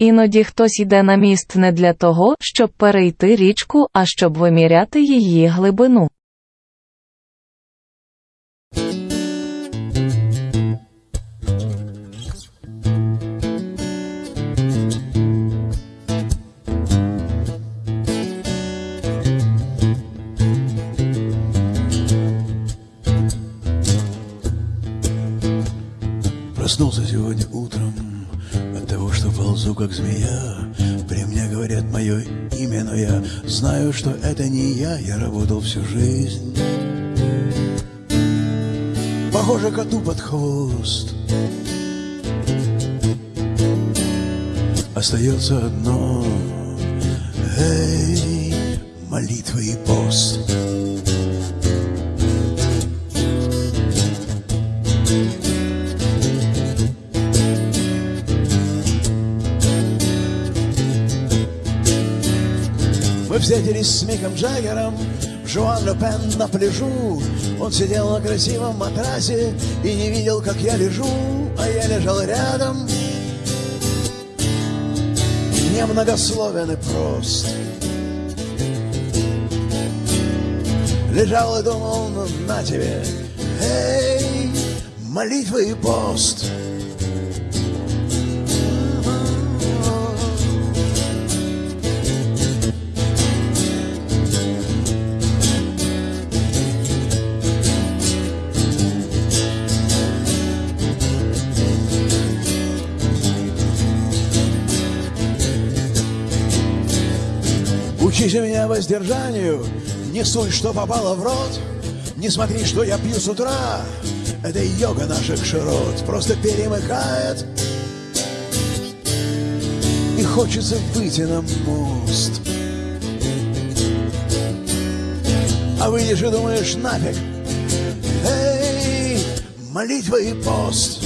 Іноді хтось йде на міст не для того, щоб перейти річку, а щоб виміряти її глибину. Проснулся сегодня утром ползу как змея. При мне говорят мое имя, но я знаю, что это не я. Я работал всю жизнь. Похоже коту под хвост. Остается одно. Эй, молитва и пост. Встретились с Миком Джаггером Жуан Пен на пляжу. Он сидел на красивом матрасе и не видел, как я лежу, а я лежал рядом. Немногословен и прост. Лежал и думал, ну на тебе, эй, молитва и пост. Учите меня воздержанию, не суй, что попало в рот, не смотри, что я пью с утра. Это йога наших широт, просто перемыкает. И хочется выйти на мост. А выйдешь и думаешь, нафиг, эй, молитва и пост.